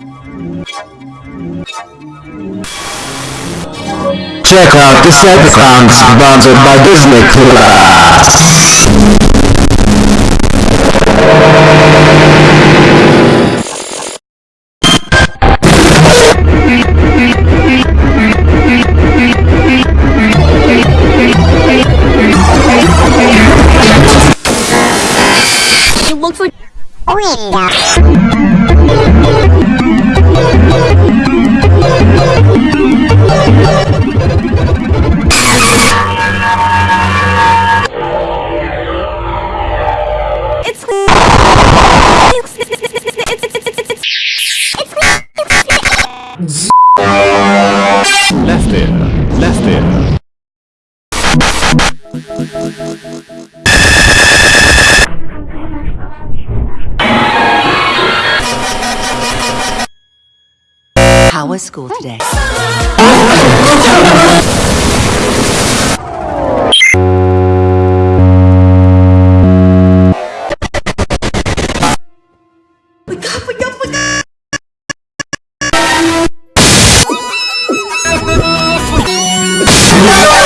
Check out the Cybercon sponsored by Disney Plus. It looks like it's How was school today? No!